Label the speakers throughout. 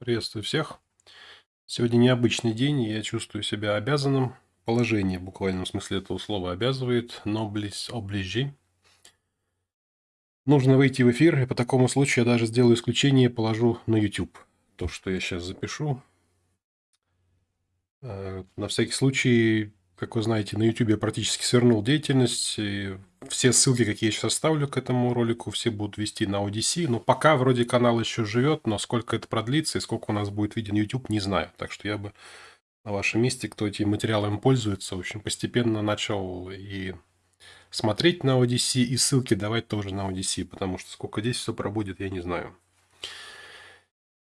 Speaker 1: Приветствую всех. Сегодня необычный день, и я чувствую себя обязанным. Положение в буквальном смысле этого слова обязывает, но близ оближи. Нужно выйти в эфир, и по такому случаю я даже сделаю исключение и положу на YouTube то, что я сейчас запишу. Э, на всякий случай как вы знаете, на YouTube я практически свернул деятельность. И все ссылки, какие я сейчас оставлю к этому ролику, все будут вести на ODC. Но пока вроде канал еще живет, но сколько это продлится и сколько у нас будет виден YouTube, не знаю. Так что я бы на вашем месте, кто этим материалом пользуется, общем, постепенно начал и смотреть на ODC, и ссылки давать тоже на ODC, потому что сколько здесь все пробудет, я не знаю.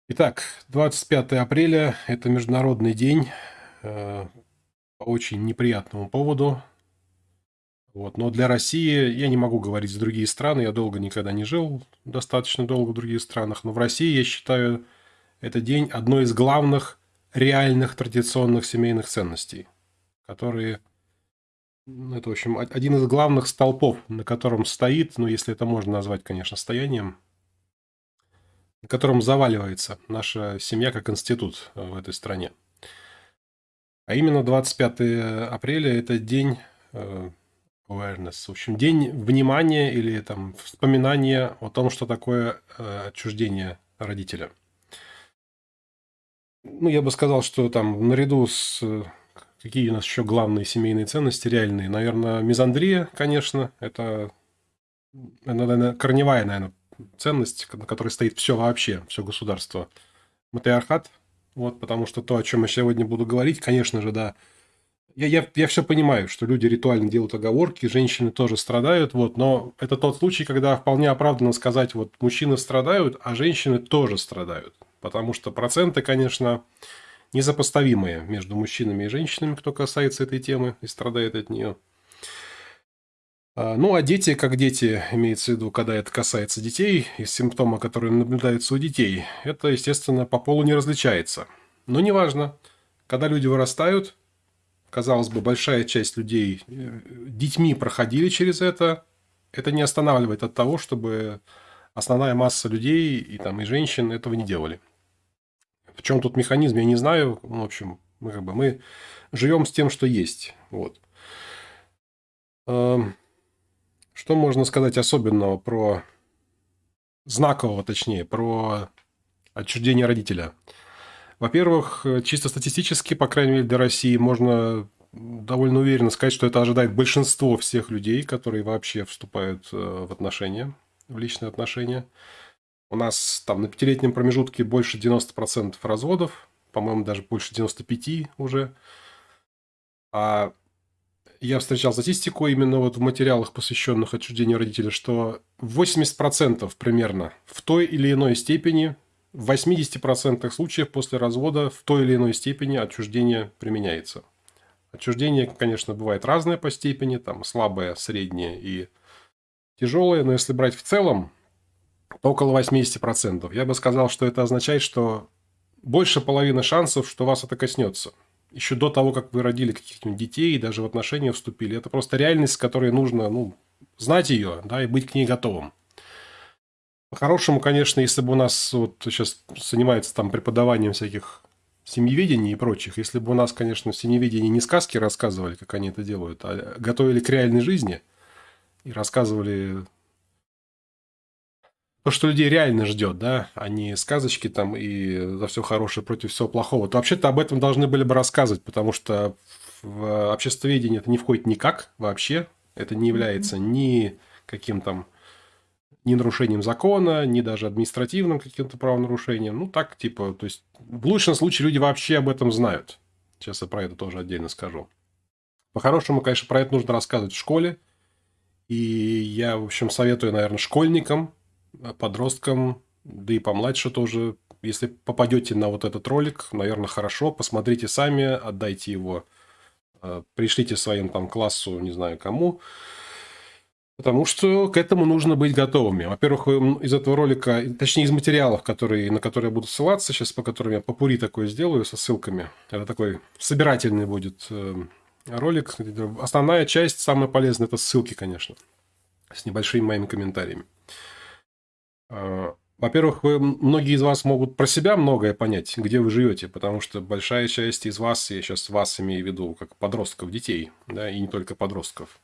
Speaker 1: Итак, 25 апреля – это Международный день э, по очень неприятному поводу. Вот. Но для России, я не могу говорить за другие страны, я долго никогда не жил, достаточно долго в других странах, но в России, я считаю, это день одной из главных реальных традиционных семейных ценностей, которые, это, в общем, один из главных столпов, на котором стоит, ну, если это можно назвать, конечно, стоянием, на котором заваливается наша семья как институт в этой стране. А именно 25 апреля – это день э, awareness, в общем, день внимания или там вспоминания о том, что такое э, отчуждение родителя. Ну, я бы сказал, что там наряду с э, какие у нас еще главные семейные ценности реальные, наверное, мизандрия, конечно, это, наверное, корневая, наверное, ценность, на которой стоит все вообще, все государство. Матриархат, вот, потому что то, о чем я сегодня буду говорить, конечно же, да, я, я, я все понимаю, что люди ритуально делают оговорки, женщины тоже страдают, вот, но это тот случай, когда вполне оправданно сказать, вот, мужчины страдают, а женщины тоже страдают. Потому что проценты, конечно, несопоставимые между мужчинами и женщинами, кто касается этой темы и страдает от нее. А, ну, а дети, как дети, имеется в виду, когда это касается детей, и симптомы, которые наблюдаются у детей, это, естественно, по полу не различается. Но неважно, когда люди вырастают, казалось бы, большая часть людей э, детьми проходили через это, это не останавливает от того, чтобы основная масса людей и, там, и женщин этого не делали. В чем тут механизм, я не знаю. Ну, в общем, мы, как бы, мы живем с тем, что есть. Вот. Эм, что можно сказать особенного про... Знакового, точнее, про отчуждение родителя? Во-первых, чисто статистически, по крайней мере, для России можно довольно уверенно сказать, что это ожидает большинство всех людей, которые вообще вступают э, в отношения, в личные отношения. У нас там на пятилетнем промежутке больше 90% разводов, по-моему, даже больше 95% уже. А я встречал статистику именно вот в материалах, посвященных отчуждению родителей, что 80% примерно в той или иной степени, в 80% случаев после развода в той или иной степени отчуждение применяется. Отчуждение, конечно, бывает разное по степени, там слабое, среднее и тяжелое, но если брать в целом, то около 80%. Я бы сказал, что это означает, что больше половины шансов, что вас это коснется – еще до того, как вы родили каких-нибудь детей и даже в отношения вступили. Это просто реальность, с которой нужно ну, знать ее да, и быть к ней готовым. По-хорошему, конечно, если бы у нас вот сейчас занимается там преподаванием всяких семьеведений и прочих, если бы у нас, конечно, в семьеведении не сказки рассказывали, как они это делают, а готовили к реальной жизни и рассказывали то, что людей реально ждет, да, а не сказочки там и за все хорошее против всего плохого, то вообще-то об этом должны были бы рассказывать, потому что в обществоведение это не входит никак вообще, это не является ни каким там ни нарушением закона, ни даже административным каким-то правонарушением. Ну, так, типа, то есть, в лучшем случае люди вообще об этом знают. Сейчас я про это тоже отдельно скажу. По-хорошему, конечно, про это нужно рассказывать в школе. И я, в общем, советую, наверное, школьникам Э, подросткам, да и помладше тоже. Если попадете на вот этот ролик, наверное, хорошо, посмотрите сами, отдайте его, э, пришлите своим там классу, не знаю кому, потому что к этому нужно быть готовыми. Во-первых, из этого ролика, точнее из материалов, которые, на которые я буду ссылаться, сейчас по которым я попури такое сделаю со ссылками, это такой собирательный будет э, ролик. Основная часть, самая полезная, это ссылки, конечно, с небольшими моими комментариями. А, Во-первых, вы, многие из вас могут про себя многое понять, где вы живете, потому что большая часть из вас, я сейчас вас имею в виду, как подростков, детей, да, и не только подростков.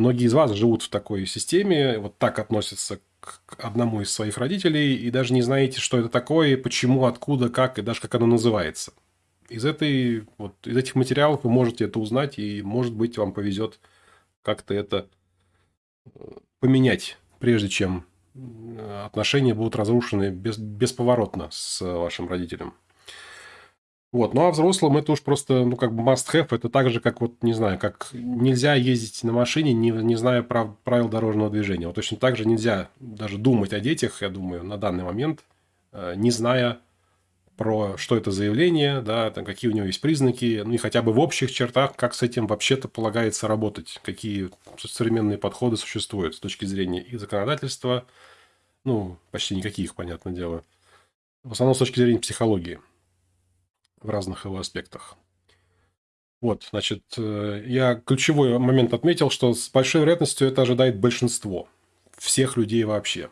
Speaker 1: Многие из вас живут в такой системе, вот так относятся к одному из своих родителей, и даже не знаете, что это такое, почему, откуда, как, и даже как оно называется. Из, этой, вот, из этих материалов вы можете это узнать, и, может быть, вам повезет как-то это э, поменять, прежде чем отношения будут разрушены без, бесповоротно с вашим родителем. Вот. Ну, а взрослым это уж просто, ну, как бы must-have. Это так же, как вот, не знаю, как нельзя ездить на машине, не, не зная прав, правил дорожного движения. Вот точно так же нельзя даже думать о детях, я думаю, на данный момент, э, не зная про что это за явление, да, там, какие у него есть признаки, ну и хотя бы в общих чертах, как с этим вообще-то полагается работать, какие современные подходы существуют с точки зрения и законодательства, ну, почти никаких, понятное дело, в основном с точки зрения психологии в разных его аспектах. Вот, значит, э, я ключевой момент отметил, что с большой вероятностью это ожидает большинство всех людей вообще.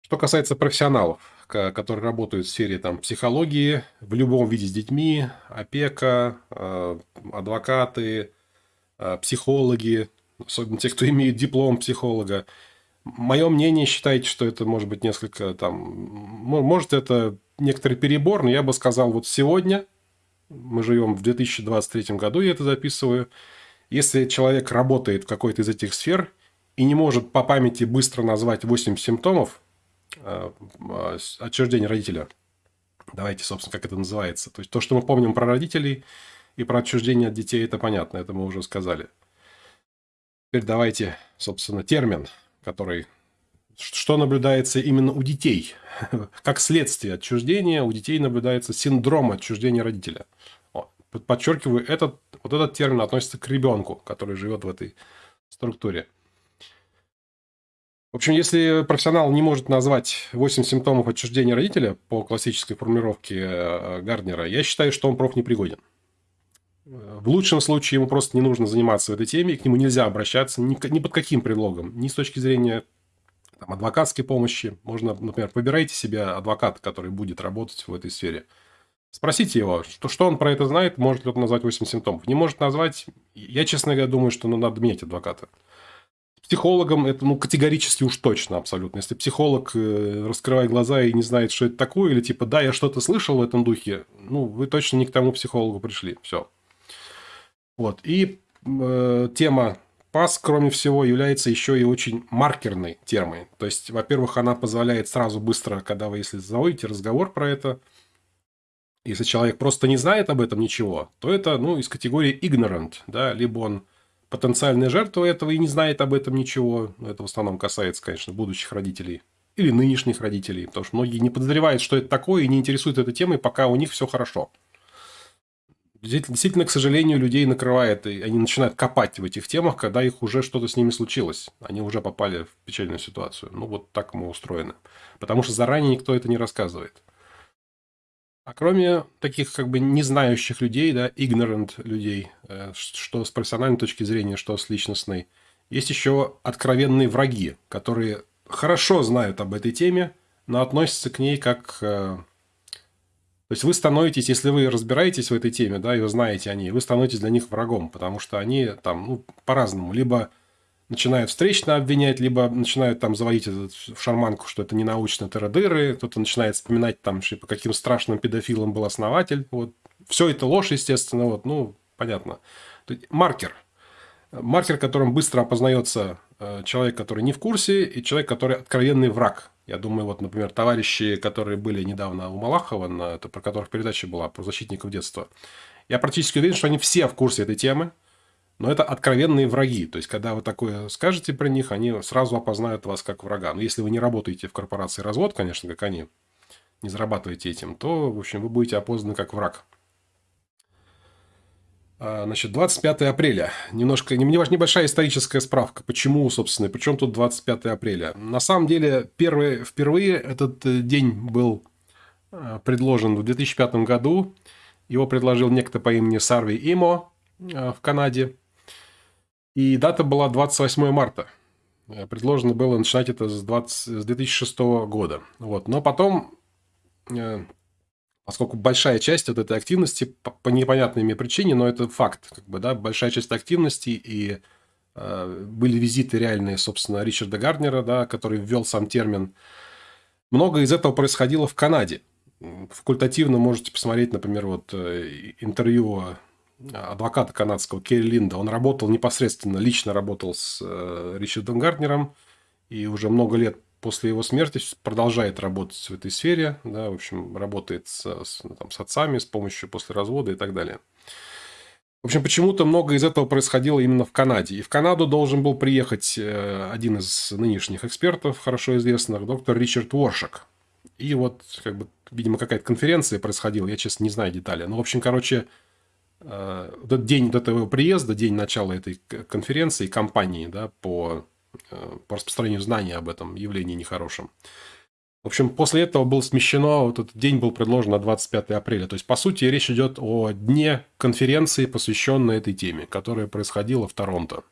Speaker 1: Что касается профессионалов, которые работают в сфере там, психологии, в любом виде с детьми, опека, э, адвокаты, э, психологи, особенно те, кто имеет диплом психолога. Мое мнение, считайте, что это может быть несколько там... Может, это некоторый перебор, но я бы сказал, вот сегодня, мы живем в 2023 году, я это записываю, если человек работает в какой-то из этих сфер и не может по памяти быстро назвать 8 симптомов, Э, э, отчуждение родителя. Давайте, собственно, как это называется. То есть, то, что мы помним про родителей и про отчуждение от детей, это понятно, это мы уже сказали. Теперь давайте, собственно, термин, который... Что наблюдается именно у детей? Как следствие отчуждения у детей наблюдается синдром отчуждения родителя. Подчеркиваю, этот, вот этот термин относится к ребенку, который живет в этой структуре. В общем, если профессионал не может назвать 8 симптомов отчуждения родителя по классической формулировке э, Гарднера, я считаю, что он профнепригоден. В лучшем случае ему просто не нужно заниматься этой теме, к нему нельзя обращаться ни, ни под каким предлогом, ни с точки зрения там, адвокатской помощи. Можно, например, выбирайте себе адвоката, который будет работать в этой сфере. Спросите его, что, что он про это знает, может ли он назвать 8 симптомов. Не может назвать, я, честно говоря, думаю, что ну, надо менять адвоката психологом это ну, категорически уж точно абсолютно. Если психолог э, раскрывает глаза и не знает, что это такое, или типа, да, я что-то слышал в этом духе, ну, вы точно не к тому психологу пришли. Все. Вот. И э, тема ПАС, кроме всего, является еще и очень маркерной темой. То есть, во-первых, она позволяет сразу быстро, когда вы, если заводите разговор про это, если человек просто не знает об этом ничего, то это, ну, из категории ignorant, да, либо он потенциальная жертва этого и не знает об этом ничего. Это в основном касается, конечно, будущих родителей или нынешних родителей, потому что многие не подозревают, что это такое, и не интересуют этой темой, пока у них все хорошо. Действительно, к сожалению, людей накрывает, и они начинают копать в этих темах, когда их уже что-то с ними случилось. Они уже попали в печальную ситуацию. Ну, вот так мы устроены. Потому что заранее никто это не рассказывает. А кроме таких как бы не знающих людей, да, ignorant людей, э, что с профессиональной точки зрения, что с личностной, есть еще откровенные враги, которые хорошо знают об этой теме, но относятся к ней как... Э, то есть вы становитесь, если вы разбираетесь в этой теме, да, и вы знаете о ней, вы становитесь для них врагом, потому что они там, ну, по-разному. Либо начинают встречно обвинять, либо начинают там заводить этот, в шарманку, что это не научно тыры кто-то начинает вспоминать там, по каким страшным педофилам был основатель. Вот. Все это ложь, естественно, вот, ну, понятно. Маркер. Маркер, которым быстро опознается э, человек, который не в курсе, и человек, который откровенный враг. Я думаю, вот, например, товарищи, которые были недавно у Малахова, на, это, про которых передача была, про защитников детства. Я практически уверен, что они все в курсе этой темы. Но это откровенные враги. То есть, когда вы такое скажете про них, они сразу опознают вас как врага. Но если вы не работаете в корпорации развод, конечно, как они, не зарабатываете этим, то, в общем, вы будете опознаны как враг. А, значит, 25 апреля. Немножко, небольшая историческая справка. Почему, собственно, причем тут 25 апреля? На самом деле, первый, впервые этот э, день был э, предложен в 2005 году. Его предложил некто по имени Сарви Имо э, в Канаде. И дата была 28 марта. Предложено было начинать это с, 20, с 2006 года. Вот. Но потом, поскольку большая часть вот этой активности, по, по непонятной мне причине, но это факт, как бы, да, большая часть активности и э, были визиты реальные, собственно, Ричарда Гарднера, да, который ввел сам термин. Много из этого происходило в Канаде. Факультативно можете посмотреть, например, вот интервью адвоката канадского Керри Линда. Он работал непосредственно, лично работал с э, Ричардом Гартнером. И уже много лет после его смерти продолжает работать в этой сфере. Да, в общем, работает с, с, ну, там, с отцами с помощью после развода и так далее. В общем, почему-то много из этого происходило именно в Канаде. И в Канаду должен был приехать э, один из нынешних экспертов, хорошо известных, доктор Ричард Уоршак. И вот, как бы, видимо, какая-то конференция происходила, я, честно, не знаю детали. Но, в общем, короче, Э, этот день до этого приезда, день начала этой конференции, кампании да, по, по распространению знаний об этом явлении нехорошем. В общем, после этого был смещено, вот этот день был предложен на 25 апреля. То есть, по сути, речь идет о дне конференции, посвященной этой теме, которая происходила в Торонто.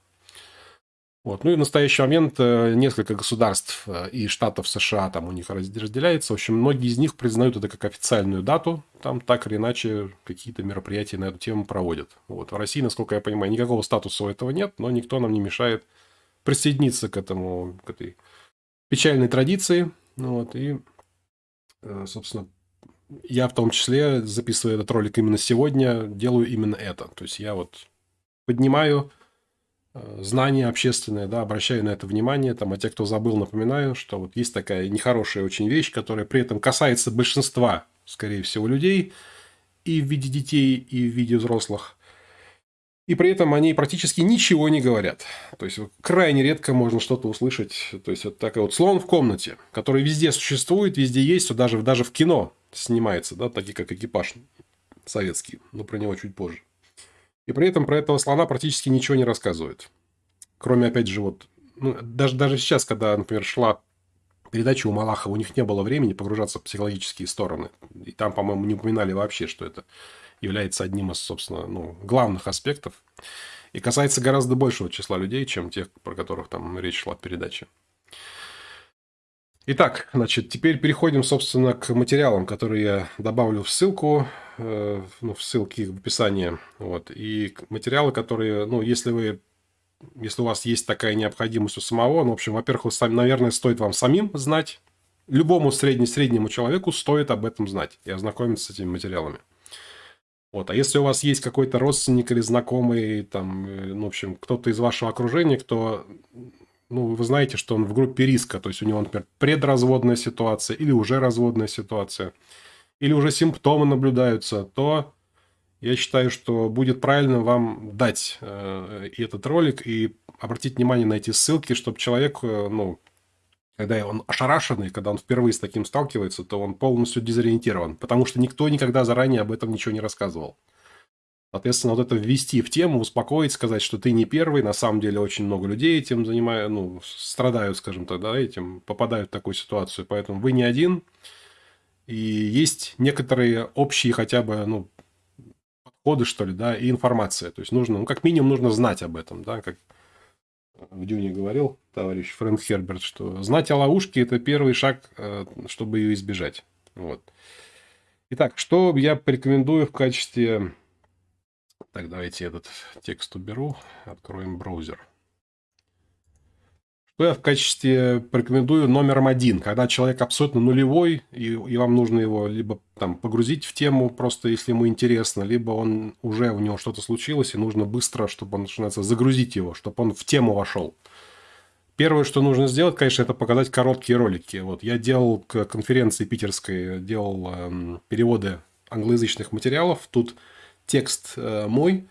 Speaker 1: Вот. Ну и в настоящий момент э, несколько государств э, и штатов США там у них разделяется. В общем, многие из них признают это как официальную дату. Там так или иначе какие-то мероприятия на эту тему проводят. Вот. В России, насколько я понимаю, никакого статуса у этого нет, но никто нам не мешает присоединиться к этому, к этой печальной традиции. Ну вот. И, э, собственно, я в том числе, записывая этот ролик именно сегодня, делаю именно это. То есть я вот поднимаю Э, знания общественные, да, обращаю на это внимание, там, а те, кто забыл, напоминаю, что вот есть такая нехорошая очень вещь, которая при этом касается большинства, скорее всего, людей, и в виде детей, и в виде взрослых. И при этом они практически ничего не говорят. То есть, крайне редко можно что-то услышать. То есть, вот такой вот слон в комнате, который везде существует, везде есть, даже, даже в кино снимается, да, такие как экипаж советский, но про него чуть позже. И при этом про этого слона практически ничего не рассказывают. Кроме, опять же, вот... Ну, даже, даже сейчас, когда, например, шла передача у Малахова, у них не было времени погружаться в психологические стороны. И там, по-моему, не упоминали вообще, что это является одним из, собственно, ну, главных аспектов. И касается гораздо большего числа людей, чем тех, про которых там речь шла в передаче. Итак, значит, теперь переходим, собственно, к материалам, которые я добавлю в ссылку, э, ну, в ссылке в описании. Вот. И материалы, которые, ну, если вы, если у вас есть такая необходимость у самого, ну, в общем, во-первых, наверное, стоит вам самим знать, любому средне-среднему человеку стоит об этом знать и ознакомиться с этими материалами. Вот. А если у вас есть какой-то родственник или знакомый, там, э, ну, в общем, кто-то из вашего окружения, кто ну, вы знаете, что он в группе риска, то есть у него, например, предразводная ситуация или уже разводная ситуация, или уже симптомы наблюдаются, то я считаю, что будет правильно вам дать э, этот ролик и обратить внимание на эти ссылки, чтобы человек, э, ну, когда он ошарашенный, когда он впервые с таким сталкивается, то он полностью дезориентирован, потому что никто никогда заранее об этом ничего не рассказывал. Соответственно, вот это ввести в тему, успокоить, сказать, что ты не первый, на самом деле очень много людей этим занимают, ну, страдают, скажем так, да, этим, попадают в такую ситуацию, поэтому вы не один, и есть некоторые общие хотя бы, ну, подходы, что ли, да, и информация, то есть нужно, ну, как минимум нужно знать об этом, да, как в Дюне говорил товарищ Фрэнк Херберт, что знать о ловушке – это первый шаг, э, чтобы ее избежать, вот. Итак, что я порекомендую в качестве так, давайте этот текст уберу. Откроем браузер. Что я в качестве порекомендую номером один, когда человек абсолютно нулевой, и, и вам нужно его либо там погрузить в тему, просто если ему интересно, либо он уже у него что-то случилось, и нужно быстро, чтобы он, начинается, загрузить его, чтобы он в тему вошел. Первое, что нужно сделать, конечно, это показать короткие ролики. Вот я делал к конференции питерской, делал эм, переводы англоязычных материалов. Тут текст э, мой,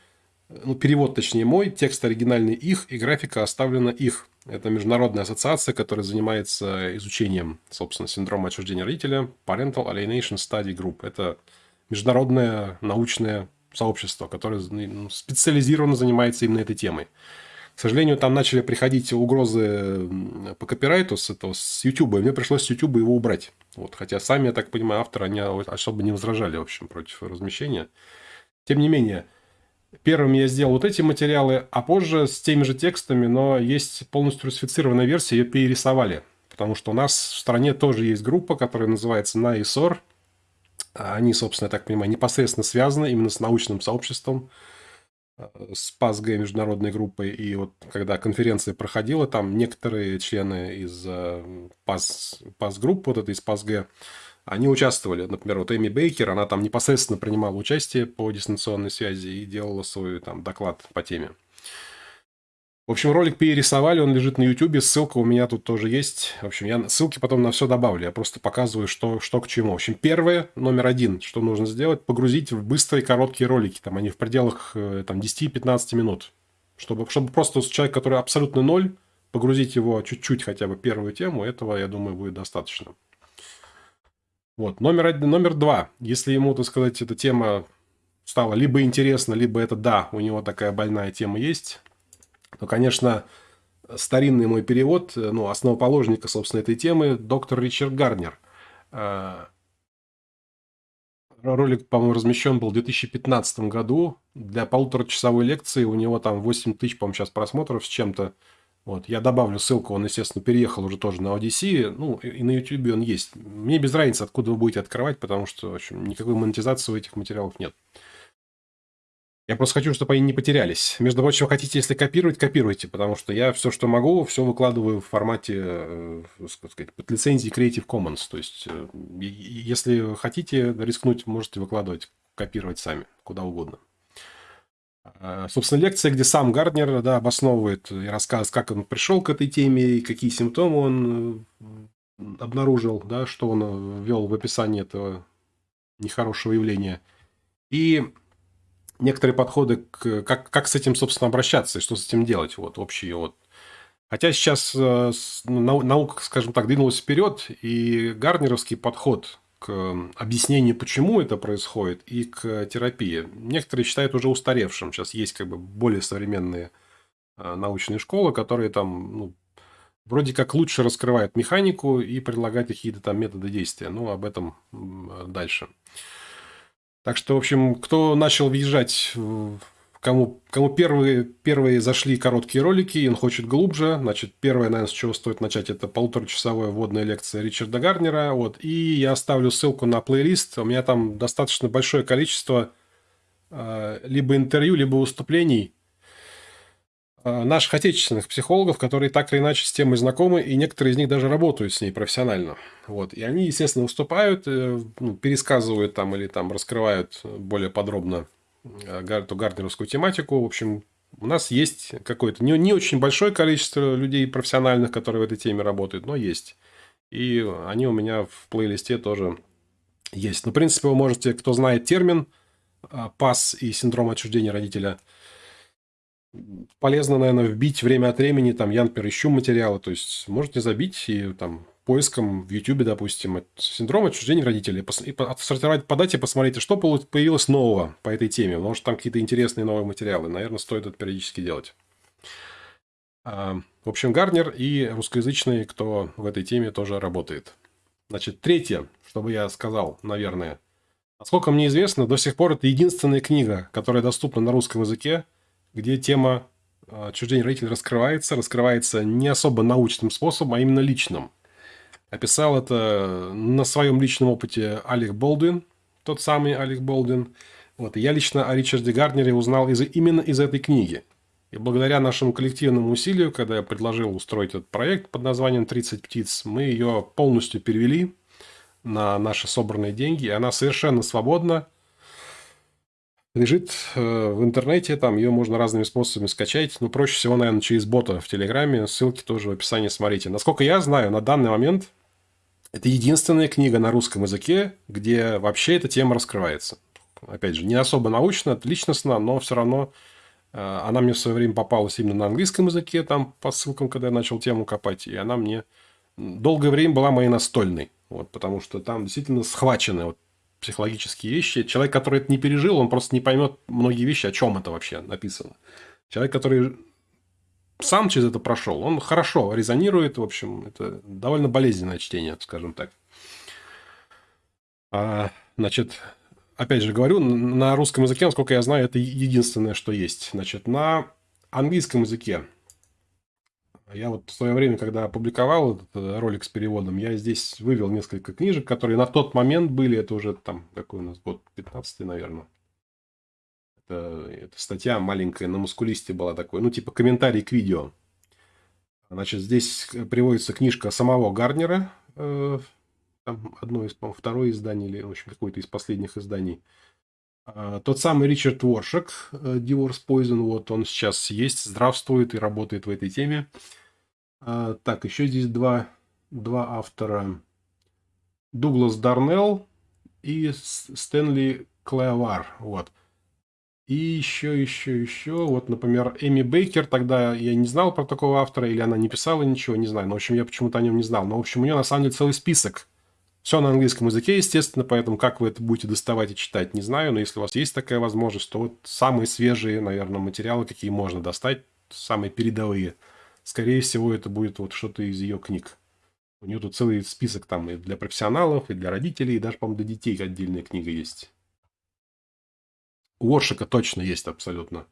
Speaker 1: ну, перевод точнее мой, текст оригинальный их, и графика оставлена их. Это международная ассоциация, которая занимается изучением, собственно, синдрома отчуждения родителя, Parental Alienation Study Group. Это международное научное сообщество, которое ну, специализированно занимается именно этой темой. К сожалению, там начали приходить угрозы по копирайту с, этого, с YouTube, и мне пришлось с YouTube его убрать. Вот, хотя сами, я так понимаю, авторы, они особо не возражали, в общем, против размещения. Тем не менее, Первым я сделал вот эти материалы, а позже с теми же текстами, но есть полностью русифицированная версия, ее перерисовали. Потому что у нас в стране тоже есть группа, которая называется НАИСОР. Они, собственно, я так понимаю, непосредственно связаны именно с научным сообществом, с ПАСГ международной группой. И вот когда конференция проходила, там некоторые члены из э, ПАС, ПАС-группы, вот этой из ПАСГ, они участвовали. Например, вот Эми Бейкер, она там непосредственно принимала участие по дистанционной связи и делала свой там доклад по теме. В общем, ролик перерисовали, он лежит на YouTube, ссылка у меня тут тоже есть. В общем, я ссылки потом на все добавлю, я просто показываю, что, что к чему. В общем, первое, номер один, что нужно сделать, погрузить в быстрые короткие ролики, там они в пределах э, там, 10-15 минут. Чтобы, чтобы просто человек, который абсолютно ноль, погрузить его чуть-чуть хотя бы первую тему, этого, я думаю, будет достаточно. Вот. Номер, один, номер два. Если ему, так сказать, эта тема стала либо интересна, либо это да, у него такая больная тема есть, то, конечно, старинный мой перевод, ну, основоположника, собственно, этой темы, доктор Ричард Гарнер. Э, ролик, по-моему, размещен был в 2015 году. Для полуторачасовой лекции у него там 8 тысяч, по-моему, сейчас просмотров с чем-то. Вот, я добавлю ссылку, он, естественно, переехал уже тоже на Odyssey, ну, и на YouTube он есть. Мне без разницы, откуда вы будете открывать, потому что, в общем, никакой монетизации у этих материалов нет. Я просто хочу, чтобы они не потерялись. Между прочим, хотите, если копировать, копируйте, потому что я все, что могу, все выкладываю в формате, э, так сказать, под лицензией Creative Commons. То есть, э, если хотите рискнуть, можете выкладывать, копировать сами, куда угодно. А, собственно, лекция, где сам Гарднер да, обосновывает и рассказывает, как он пришел к этой теме, и какие симптомы он э, обнаружил, да, что он ввел в описании этого нехорошего явления. И некоторые подходы, к, как, как с этим, собственно, обращаться и что с этим делать. Вот общие вот. Хотя сейчас э, наука, скажем так, двинулась вперед, и гарнеровский подход к объяснению, почему это происходит, и к терапии. Некоторые считают уже устаревшим. Сейчас есть как бы более современные э, научные школы, которые там ну, вроде как лучше раскрывают механику и предлагают какие-то там методы действия. Ну, об этом дальше. Так что, в общем, кто начал въезжать Кому, кому первые, первые зашли короткие ролики, и он хочет глубже, значит, первое, наверное, с чего стоит начать, это полуторачасовая вводная лекция Ричарда Гарнера. Вот, и я оставлю ссылку на плейлист. У меня там достаточно большое количество э, либо интервью, либо выступлений наших отечественных психологов, которые так или иначе с темой знакомы, и некоторые из них даже работают с ней профессионально. Вот. И они, естественно, выступают, э, ну, пересказывают там или там раскрывают более подробно эту гарднеровскую тематику. В общем, у нас есть какое-то не, не очень большое количество людей профессиональных, которые в этой теме работают, но есть. И они у меня в плейлисте тоже есть. Ну, в принципе, вы можете, кто знает термин ПАС и синдром отчуждения родителя, полезно, наверное, вбить время от времени, там, я, например, ищу материалы, то есть можете забить и там поиском в YouTube, допустим, синдром отчуждения родителей, и отсортировать по дате, посмотрите, что появилось нового по этой теме. Может, там какие-то интересные новые материалы. Наверное, стоит это периодически делать. А, в общем, Гарнер и русскоязычные, кто в этой теме тоже работает. Значит, третье, что бы я сказал, наверное. Насколько мне известно, до сих пор это единственная книга, которая доступна на русском языке, где тема отчуждения родителей раскрывается, раскрывается не особо научным способом, а именно личным. Описал это на своем личном опыте Алек Болдуин, тот самый Алек Болдуин. Вот. И я лично о Ричарде Гарднере узнал из, именно из этой книги. И благодаря нашему коллективному усилию, когда я предложил устроить этот проект под названием «30 птиц», мы ее полностью перевели на наши собранные деньги. И она совершенно свободна. Лежит э, в интернете, там ее можно разными способами скачать. Но проще всего, наверное, через бота в Телеграме. Ссылки тоже в описании смотрите. Насколько я знаю, на данный момент это единственная книга на русском языке, где вообще эта тема раскрывается. Опять же, не особо научно, личностно, но все равно э, она мне в свое время попалась именно на английском языке, там по ссылкам, когда я начал тему копать, и она мне долгое время была моей настольной. Вот, потому что там действительно схвачены вот, психологические вещи. Человек, который это не пережил, он просто не поймет многие вещи, о чем это вообще написано. Человек, который сам через это прошел, он хорошо резонирует, в общем, это довольно болезненное чтение, скажем так. А, значит, опять же говорю, на русском языке, насколько я знаю, это единственное, что есть. Значит, на английском языке я вот в свое время, когда опубликовал этот э, ролик с переводом, я здесь вывел несколько книжек, которые на тот момент были, это уже там, какой у нас год, 15 наверное. Это, это статья маленькая на мускулисте была такой, ну, типа комментарий к видео. Значит, здесь приводится книжка самого Гарднера, э, там одно из, по-моему, второе издание, или, в общем, какое-то из последних изданий. А, тот самый Ричард Воршек, э, Divorce Poison, вот он сейчас есть, здравствует и работает в этой теме. А, так, еще здесь два, два автора. Дуглас Дарнелл и Стэнли Клеовар. Вот. И еще, еще, еще. Вот, например, Эми Бейкер. Тогда я не знал про такого автора, или она не писала ничего, не знаю. Но, в общем, я почему-то о нем не знал. Но, в общем, у нее на самом деле целый список все на английском языке, естественно, поэтому как вы это будете доставать и читать, не знаю, но если у вас есть такая возможность, то вот самые свежие, наверное, материалы, какие можно достать, самые передовые, скорее всего, это будет вот что-то из ее книг. У нее тут целый список там и для профессионалов, и для родителей, и даже, по-моему, для детей отдельная книга есть. У Оршика точно есть абсолютно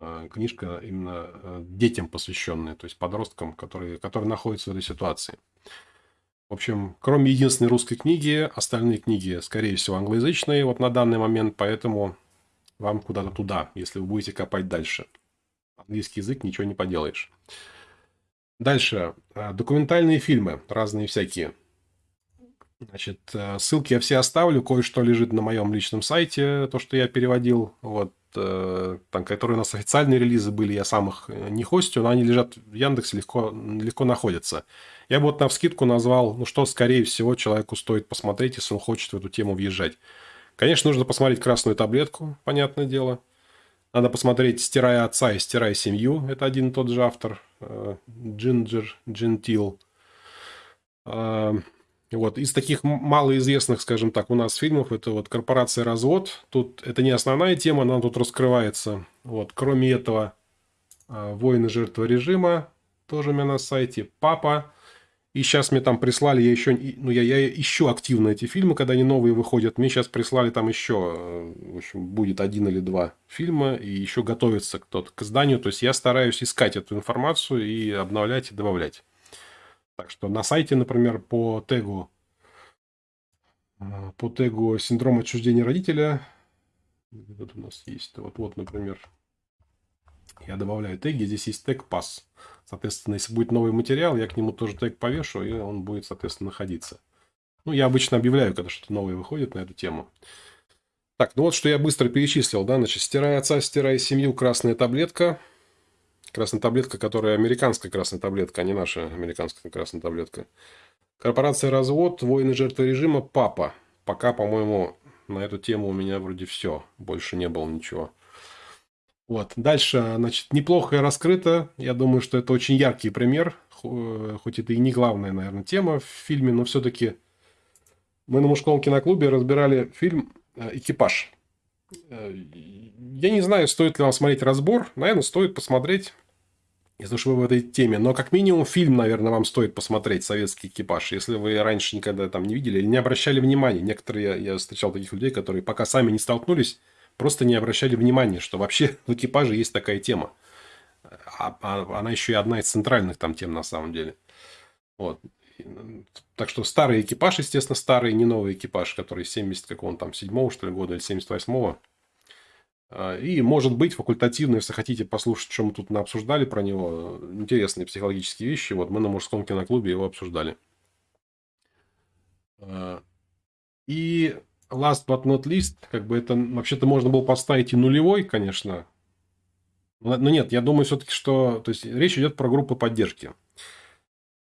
Speaker 1: а, книжка именно а, детям посвященная, то есть подросткам, которые, которые находятся в этой ситуации. В общем, кроме единственной русской книги, остальные книги, скорее всего, англоязычные вот на данный момент, поэтому вам куда-то туда, если вы будете копать дальше. Английский язык, ничего не поделаешь. Дальше. А, документальные фильмы, разные всякие. Значит, э, ссылки я все оставлю, кое-что лежит на моем личном сайте, то, что я переводил, вот, э, там, которые у нас официальные релизы были, я сам их э, не хостю, но они лежат в Яндексе, легко, легко находятся. Я бы вот на вскидку назвал, ну, что, скорее всего, человеку стоит посмотреть, если он хочет в эту тему въезжать. Конечно, нужно посмотреть «Красную таблетку», понятное дело. Надо посмотреть «Стирая отца» и «Стирая семью». Это один и тот же автор. Джинджер Джентил. Вот. Из таких малоизвестных, скажем так, у нас фильмов это вот «Корпорация развод». Тут это не основная тема, она тут раскрывается. Вот. Кроме этого, а, «Воины жертвы режима» тоже у меня на сайте. «Папа». И сейчас мне там прислали, я еще, ну, я, я ищу активно эти фильмы, когда они новые выходят. Мне сейчас прислали там еще, э, в общем, будет один или два фильма, и еще готовится кто-то к изданию. То есть, я стараюсь искать эту информацию и обновлять и добавлять. Так что на сайте, например, по тегу, а, по тегу синдром отчуждения родителя, вот у нас есть, вот, вот, например, я добавляю теги, здесь есть тег пас. Соответственно, если будет новый материал, я к нему тоже тег повешу, и он будет, соответственно, находиться. Ну, я обычно объявляю, когда что-то новое выходит на эту тему. Так, ну вот что я быстро перечислил, да, значит, стирая отца, стирая семью, красная таблетка – Красная таблетка, которая американская красная таблетка, а не наша американская красная таблетка. Корпорация «Развод», «Воины жертвы режима», «Папа». Пока, по-моему, на эту тему у меня вроде все. Больше не было ничего. Вот. Дальше, значит, неплохо раскрыто. Я думаю, что это очень яркий пример. Хоть это и не главная, наверное, тема в фильме, но все-таки мы на мужском киноклубе разбирали фильм э, «Экипаж». Э, я не знаю, стоит ли вам смотреть разбор. Наверное, стоит посмотреть если уж вы в этой теме. Но как минимум фильм, наверное, вам стоит посмотреть «Советский экипаж», если вы раньше никогда там не видели или не обращали внимания. Некоторые, я, встречал таких людей, которые пока сами не столкнулись, просто не обращали внимания, что вообще в экипаже есть такая тема. А, а, она еще и одна из центральных там тем на самом деле. Вот. Так что старый экипаж, естественно, старый, не новый экипаж, который 70 какого-то там, 7 что ли, года или 78-го. А, и, может быть, факультативно, если хотите послушать, что мы тут обсуждали про него, интересные психологические вещи. Вот мы на мужском киноклубе его обсуждали. А, и last but not least, как бы это вообще-то можно было поставить и нулевой, конечно. Но нет, я думаю все-таки, что... То есть, речь идет про группы поддержки.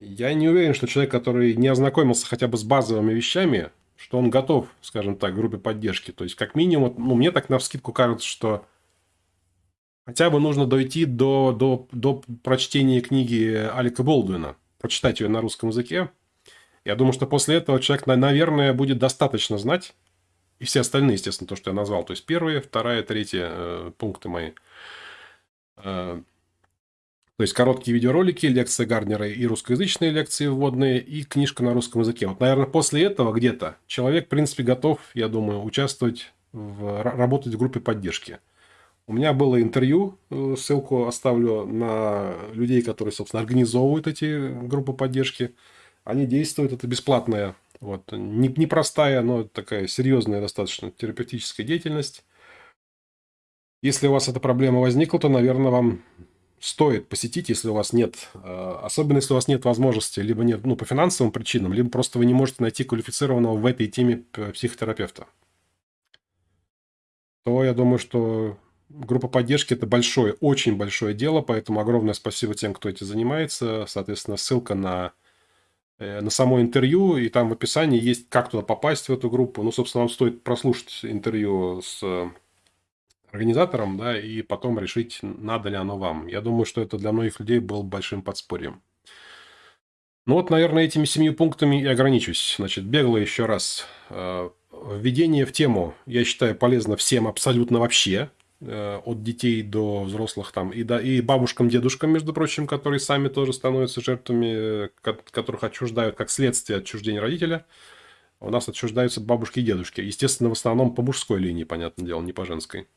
Speaker 1: Я не уверен, что человек, который не ознакомился хотя бы с базовыми вещами, что он готов, скажем так, группе поддержки. То есть, как минимум, ну, мне так на вскидку кажется, что хотя бы нужно дойти до, до, до прочтения книги Алика Болдуина, прочитать ее на русском языке. Я думаю, что после этого человек, наверное, будет достаточно знать, и все остальные, естественно, то, что я назвал. То есть, первые, вторая, третья э, пункты мои. Э, То есть короткие видеоролики, лекции Гарднера и русскоязычные лекции вводные, и книжка на русском языке. Вот, наверное, после этого где-то человек, в принципе, готов, я думаю, участвовать, в, работать в группе поддержки. У меня было интервью, э, ссылку оставлю на людей, которые, собственно, организовывают эти группы поддержки. Они действуют, это бесплатная, вот, непростая, но такая серьезная достаточно терапевтическая деятельность. Если у вас эта проблема возникла, то, наверное, вам стоит посетить, если у вас нет, э, особенно если у вас нет возможности, либо нет, ну, по финансовым причинам, либо просто вы не можете найти квалифицированного в этой теме психотерапевта, то я думаю, что группа поддержки – это большое, очень большое дело, поэтому огромное спасибо тем, кто этим занимается. Соответственно, ссылка на, э, на само интервью, и там в описании есть, как туда попасть в эту группу. Ну, собственно, вам стоит прослушать интервью с организатором, да, и потом решить, надо ли оно вам. Я думаю, что это для многих людей было большим подспорьем. Ну вот, наверное, этими семью пунктами и ограничусь. Значит, бегло еще раз. Э, введение в тему, я считаю, полезно всем абсолютно вообще, э, от детей до взрослых там, и, да, и бабушкам, дедушкам, между прочим, которые сами тоже становятся жертвами, которых отчуждают как следствие отчуждения родителя. У нас отчуждаются бабушки и дедушки. Естественно, в основном по мужской линии, понятное дело, не по женской.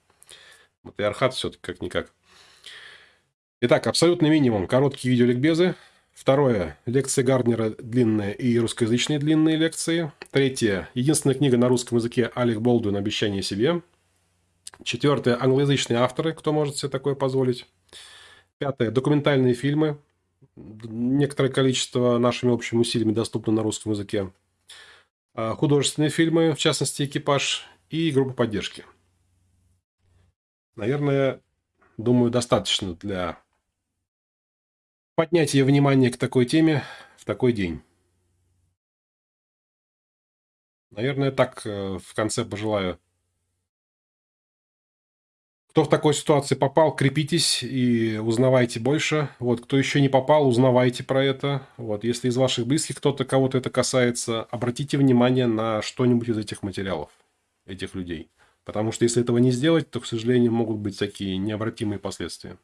Speaker 1: Матриархат все-таки как-никак. Итак, абсолютный минимум. Короткие видеоликбезы. Второе. Лекции Гарднера длинные и русскоязычные длинные лекции. Третье. Единственная книга на русском языке Алек Болдуин «Обещание себе». Четвертое. Англоязычные авторы, кто может себе такое позволить. Пятое. Документальные фильмы. Некоторое количество нашими общими усилиями доступно на русском языке. А, художественные фильмы, в частности «Экипаж» и группа поддержки – наверное, думаю, достаточно для поднятия внимания к такой теме в такой день. Наверное, так э, в конце пожелаю. Кто в такой ситуации попал, крепитесь и узнавайте больше. Вот, кто еще не попал, узнавайте про это. Вот, если из ваших близких кто-то, кого-то это касается, обратите внимание на что-нибудь из этих материалов, этих людей. Потому что если этого не сделать, то, к сожалению, могут быть такие необратимые последствия.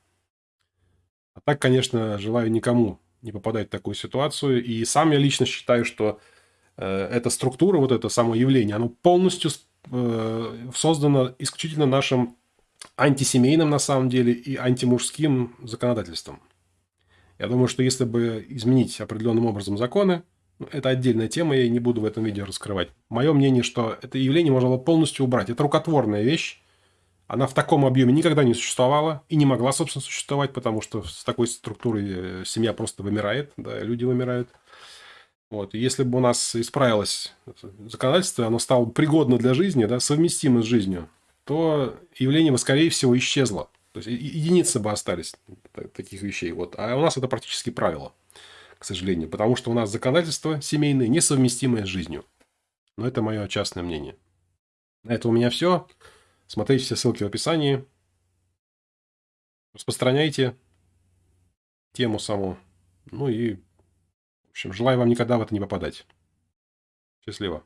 Speaker 1: А так, конечно, желаю никому не попадать в такую ситуацию. И сам я лично считаю, что э, эта структура, вот это само явление, оно полностью э, создано исключительно нашим антисемейным, на самом деле, и антимужским законодательством. Я думаю, что если бы изменить определенным образом законы, это отдельная тема, я не буду в этом видео раскрывать. Мое мнение, что это явление можно было полностью убрать. Это рукотворная вещь. Она в таком объеме никогда не существовала и не могла, собственно, существовать, потому что с такой структурой э, семья просто вымирает, да, люди вымирают. Вот. Если бы у нас исправилось законодательство, оно стало пригодно для жизни, да, совместимо с жизнью, то явление бы, скорее всего, исчезло. То есть единицы бы остались таких вещей. Вот. А у нас это практически правило к сожалению, потому что у нас законодательство семейное несовместимое с жизнью. Но это мое частное мнение. На этом у меня все. Смотрите все ссылки в описании. Распространяйте тему саму. Ну и, в общем, желаю вам никогда в это не попадать. Счастливо.